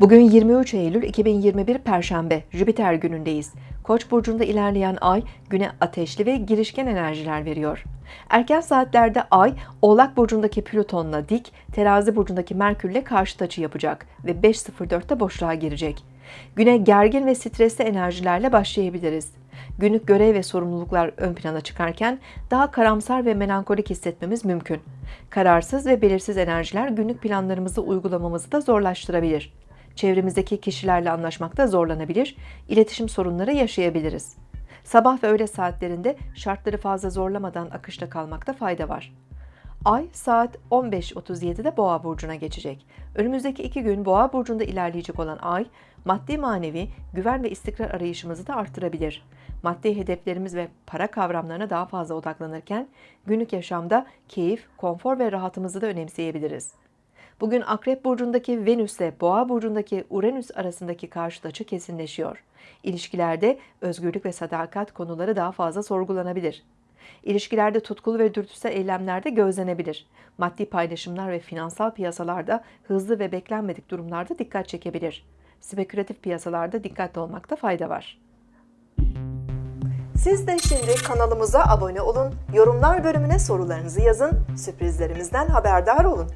Bugün 23 Eylül 2021 Perşembe, Jüpiter günündeyiz. Koç burcunda ilerleyen ay güne ateşli ve girişken enerjiler veriyor. Erken saatlerde ay Oğlak burcundaki Plüton'la dik, Terazi burcundaki Merkür'le karşıt açı yapacak ve 5.04'te boşluğa girecek. Güne gergin ve stresli enerjilerle başlayabiliriz. Günlük görev ve sorumluluklar ön plana çıkarken daha karamsar ve melankolik hissetmemiz mümkün. Kararsız ve belirsiz enerjiler günlük planlarımızı uygulamamızı da zorlaştırabilir. Çevremizdeki kişilerle anlaşmakta zorlanabilir, iletişim sorunları yaşayabiliriz. Sabah ve öğle saatlerinde şartları fazla zorlamadan akışta kalmakta fayda var. Ay saat 15.37'de Boğa burcuna geçecek. Önümüzdeki iki gün Boğa burcunda ilerleyecek olan Ay, maddi manevi güven ve istikrar arayışımızı da arttırabilir. Maddi hedeflerimiz ve para kavramlarına daha fazla odaklanırken günlük yaşamda keyif, konfor ve rahatımızı da önemseyebiliriz. Bugün Akrep burcundaki Venüs ile Boğa burcundaki Uranüs arasındaki karşıt açı kesinleşiyor. İlişkilerde özgürlük ve sadakat konuları daha fazla sorgulanabilir. İlişkilerde tutkulu ve dürtüsel eylemlerde gözlenebilir. Maddi paylaşımlar ve finansal piyasalarda hızlı ve beklenmedik durumlarda dikkat çekebilir. Spekülatif piyasalarda dikkatli olmakta fayda var. Siz de şimdi kanalımıza abone olun, yorumlar bölümüne sorularınızı yazın, sürprizlerimizden haberdar olun.